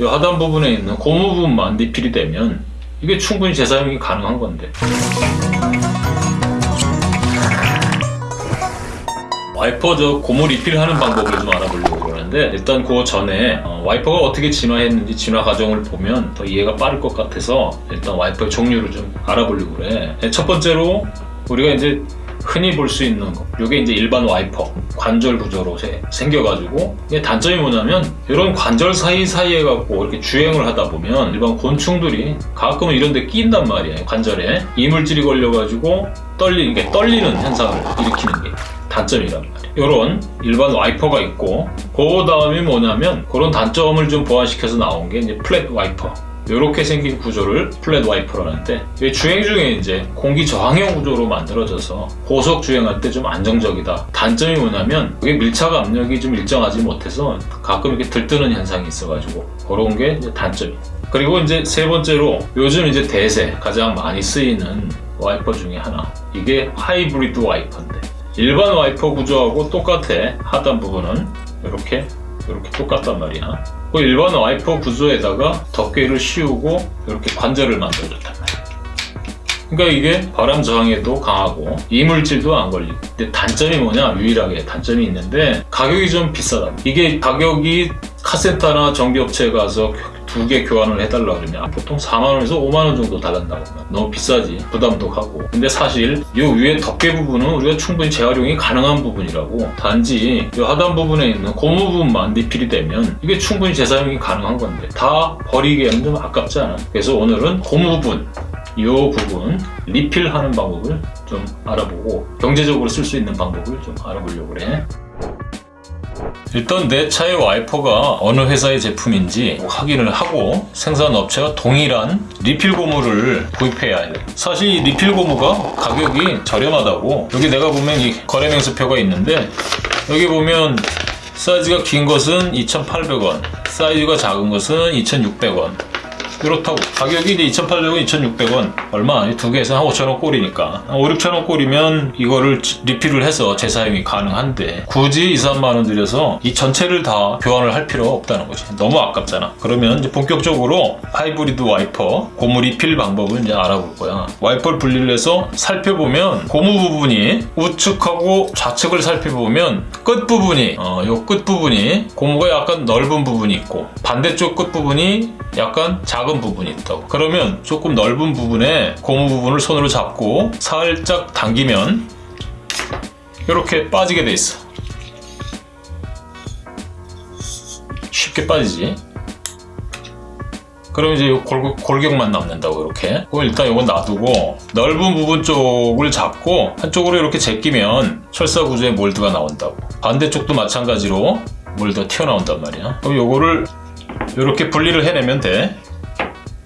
이 하단 부분에 있는 고무 부분만 리필이 되면 이게 충분히 재사용이 가능한 건데. 와이퍼 저 고무 리필하는 방법을 좀 알아보려고 그러는데 일단 그 전에 어, 와이퍼가 어떻게 진화했는지 진화 과정을 보면 더 이해가 빠를 것 같아서 일단 와이퍼의 종류를 좀 알아보려고 그래. 네, 첫 번째로 우리가 이제 흔히 볼 수 있는 거. 이게 이제 일반 와이퍼 관절 구조로 세- 생겨가지고. 이게 단점이 뭐냐면 이런 관절 사이사이에 갖고 이렇게 주행을 하다 보면 일반 곤충들이 가끔은 이런 데 끼인단 말이에요 관절에. 이물질이 걸려가지고 떨리, 이게 떨리는 현상을 일으키는 게 단점이란 말이에요. 이런 일반 와이퍼가 있고 그 다음이 뭐냐면 그런 단점을 좀 보완시켜서 나온 게 이제 flat 와이퍼 이렇게 생긴 구조를 flat 와이퍼라는데 이게 주행 중에 이제 공기 저항형 구조로 만들어져서 고속 주행할 때 좀 안정적이다. 단점이 뭐냐면 그게 밀착 압력이 좀 일정하지 못해서 가끔 이렇게 들뜨는 현상이 있어가지고 그런 게 단점이에요. 그리고 이제 세 번째로 요즘 이제 대세 가장 많이 쓰이는 와이퍼 중에 하나 이게 하이브리드 와이퍼인데 일반 와이퍼 구조하고 똑같아 하단 부분은 이렇게 이렇게 똑같단 말이야. 그 일반 와이퍼 구조에다가 덮개를 씌우고 이렇게 관절을 만들어줬단 말이야. 그러니까 이게 바람 저항에도 강하고 이물질도 안 걸리고 근데 단점이 뭐냐 유일하게 단점이 있는데 가격이 좀 비싸다 이게 가격이 카센터나 정비업체에 가서 두 개 교환을 해달라 그러면 보통 4만원에서 5만원 정도 달란다고 하면 너무 비싸지. 부담도 가고. 근데 사실 이 위에 덮개 부분은 우리가 충분히 재활용이 가능한 부분이라고. 단지 이 하단 부분에 있는 고무 부분만 리필이 되면 이게 충분히 재사용이 가능한 건데 다 버리기에는 좀 아깝지 않아 그래서 오늘은 고무 부분 이 부분 리필하는 방법을 좀 알아보고 경제적으로 쓸 수 있는 방법을 좀 알아보려고 그래 일단 내 차의 와이퍼가 어느 회사의 제품인지 확인을 하고 생산업체와 동일한 리필 고무를 구입해야 해요. 사실 이 리필 고무가 가격이 저렴하다고. 여기 내가 보면 이 거래 명세표가 있는데 여기 보면 사이즈가 긴 것은 2,800원 사이즈가 작은 것은 2,600원 이렇다고. 가격이 이제 2,800원, 2,600원. 얼마? 두 개에서 한 5,000원 꼴이니까. 한 5, 6,000원 꼴이면 이거를 리필을 해서 재사용이 가능한데 굳이 2, 3만 원 들여서 이 전체를 다 교환을 할 필요가 없다는 거지. 너무 아깝잖아. 그러면 이제 본격적으로 하이브리드 와이퍼 고무 리필 방법을 이제 알아볼 거야. 와이퍼를 분리를 해서 살펴보면 고무 부분이 우측하고 좌측을 살펴보면 끝 부분이 어, 요 끝 부분이 고무가 약간 넓은 부분이 있고 반대쪽 끝 부분이 약간 작은 부분이 있다고. 그러면 조금 넓은 부분에 고무 부분을 손으로 잡고 살짝 당기면 이렇게 빠지게 돼 있어. 쉽게 빠지지? 그럼 이제 요 골, 골격만 남는다고 이렇게. 그럼 일단 이건 놔두고 넓은 부분 쪽을 잡고 한쪽으로 이렇게 제끼면 철사 구조의 몰드가 나온다고. 반대쪽도 마찬가지로 몰드가 튀어나온단 말이야. 그럼 요거를 이렇게 분리를 해내면 돼.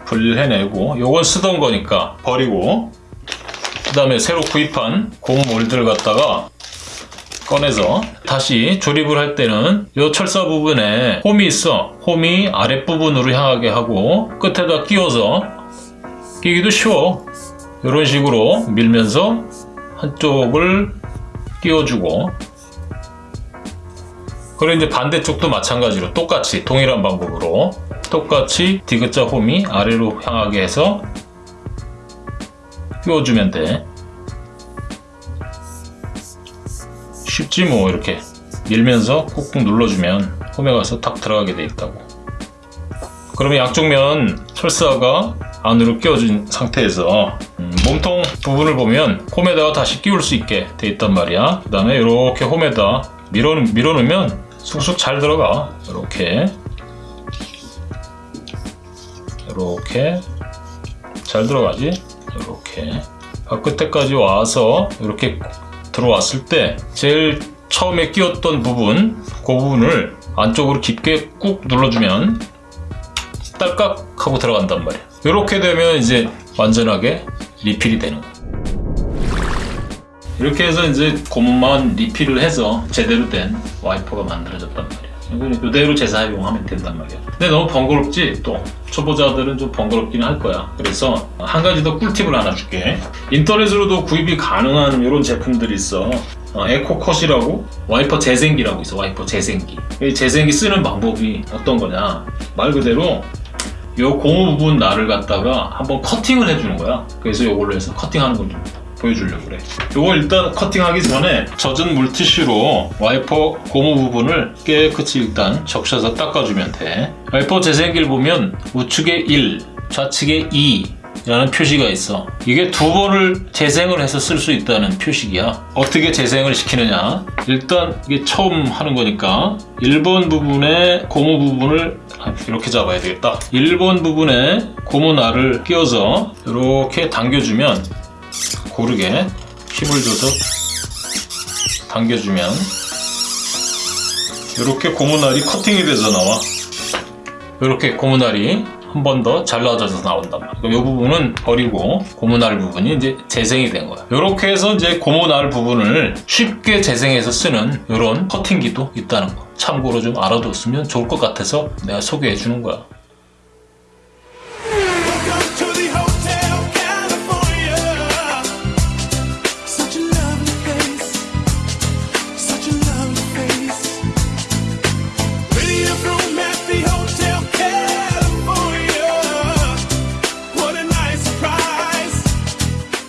분리를 해내고 요건 쓰던 거니까 버리고 그 다음에 새로 구입한 고무 몰드를 갖다가 꺼내서 다시 조립을 할 때는 이 철사 부분에 홈이 있어. 홈이 아랫부분으로 향하게 하고 끝에다 끼워서 끼기도 쉬워. 이런 식으로 밀면서 한쪽을 끼워주고 그리고 이제 반대쪽도 마찬가지로 똑같이 동일한 방법으로 똑같이 디귿자 홈이 아래로 향하게 해서 끼워주면 돼. 쉽지 뭐 이렇게 밀면서 꾹꾹 눌러주면 홈에 가서 탁 들어가게 돼 있다고. 그러면 양쪽 면 철사가 안으로 끼워진 상태에서 음, 몸통 부분을 보면 홈에다가 다시 끼울 수 있게 돼 있단 말이야. 그 다음에 이렇게 홈에다 밀어, 밀어놓으면 쑥쑥 잘 들어가. 이렇게. 이렇게. 잘 들어가지? 이렇게. 끝에까지 와서 이렇게 들어왔을 때 제일 처음에 끼웠던 부분 그 부분을 안쪽으로 깊게 꾹 눌러주면 딸깍 하고 들어간단 말이야. 이렇게 되면 이제 완전하게 리필이 되는 거야 이렇게 해서 이제 고무만 리필을 해서 제대로 된 와이퍼가 만들어졌단 말이야. 이건 이대로 재사용하면 된단 말이야. 근데 너무 번거롭지? 또 초보자들은 좀 번거롭기는 할 거야. 그래서 한 가지 더 꿀팁을 하나 줄게. 인터넷으로도 구입이 가능한 이런 제품들이 있어. 어, 에코컷이라고 와이퍼 재생기라고 있어 와이퍼 재생기. 이 재생기 쓰는 방법이 어떤 거냐? 말 그대로 요 고무 부분 날을 갖다가 한번 커팅을 해주는 거야. 그래서 요걸로 해서 커팅하는 걸좀 보여주려고 그래. 요거 일단 커팅하기 전에 젖은 물티슈로 와이퍼 고무 부분을 깨끗이 일단 적셔서 닦아주면 돼. 와이퍼 재생기를 보면 우측에 1 좌측에 2 라는 표시가 있어. 이게 두 번을 재생을 해서 쓸 수 있다는 표식이야. 어떻게 재생을 시키느냐? 일단 이게 처음 하는 거니까 1번 부분에 고무 부분을 아, 이렇게 잡아야 되겠다. 1번 부분에 고무 날을 끼워서 이렇게 당겨주면 고르게 힘을 줘서 당겨주면 이렇게 고무날이 커팅이 돼서 나와 이렇게 고무날이 한 번 더 잘라져서 나온단 말이야. 그럼 이 부분은 버리고 고무날 부분이 이제 재생이 된 거야. 이렇게 해서 이제 고무날 부분을 쉽게 재생해서 쓰는 이런 커팅기도 있다는 거. 참고로 좀 알아뒀으면 좋을 것 같아서 내가 소개해 주는 거야.